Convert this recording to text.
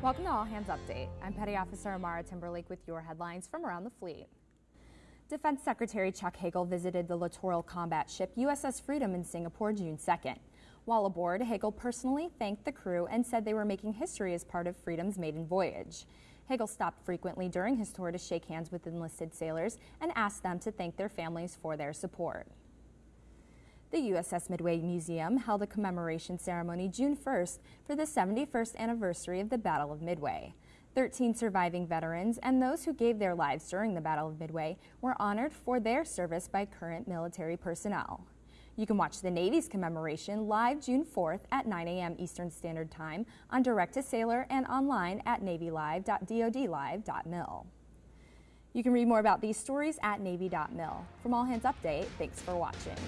Welcome to All Hands Update. I'm Petty Officer Amara Timberlake with your headlines from around the fleet. Defense Secretary Chuck Hagel visited the littoral combat ship USS Freedom in Singapore June 2nd. While aboard, Hagel personally thanked the crew and said they were making history as part of Freedom's maiden voyage. Hagel stopped frequently during his tour to shake hands with enlisted sailors and asked them to thank their families for their support. The USS Midway Museum held a commemoration ceremony June 1st for the 71st anniversary of the Battle of Midway. 13 surviving veterans and those who gave their lives during the Battle of Midway were honored for their service by current military personnel. You can watch the Navy's commemoration live June 4th at 9 a.m. Eastern Standard Time on Direct to Sailor and online at navylive.dodlive.mil. You can read more about these stories at navy.mil. From All Hands Update, thanks for watching.